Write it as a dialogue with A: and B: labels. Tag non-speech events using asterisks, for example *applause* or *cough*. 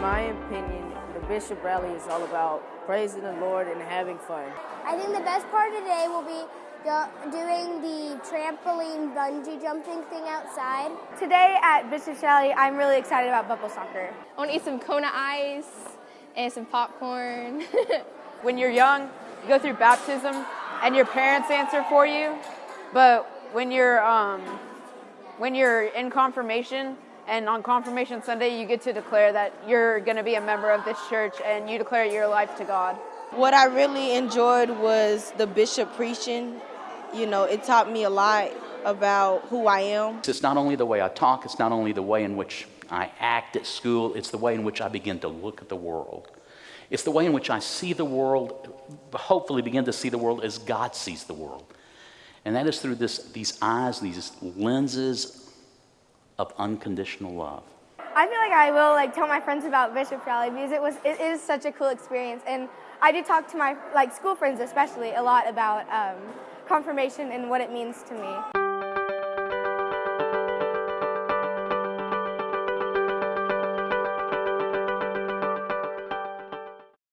A: In my opinion, the Bishop Rally is all about praising the Lord and having fun.
B: I think the best part of today will be doing the trampoline bungee jumping thing outside.
C: Today at Bishop's Rally, I'm really excited about bubble soccer.
D: I want to eat some Kona ice and some popcorn. *laughs*
E: when you're young, you go through baptism and your parents answer for you, but when you're um, when you're in confirmation and on confirmation Sunday, you get to declare that you're going to be a member of this church and you declare your life to God.
F: What I really enjoyed was the bishop preaching. You know, it taught me a lot about who I am.
G: It's not only the way I talk, it's not only the way in which I act at school, it's the way in which I begin to look at the world. It's the way in which I see the world, hopefully begin to see the world as God sees the world. And that is through this, these eyes, these lenses of unconditional love.
C: I feel like I will like tell my friends about Bishop Rally because it was it is such a cool experience, and I do talk to my like school friends especially a lot about um, confirmation and what it means to me.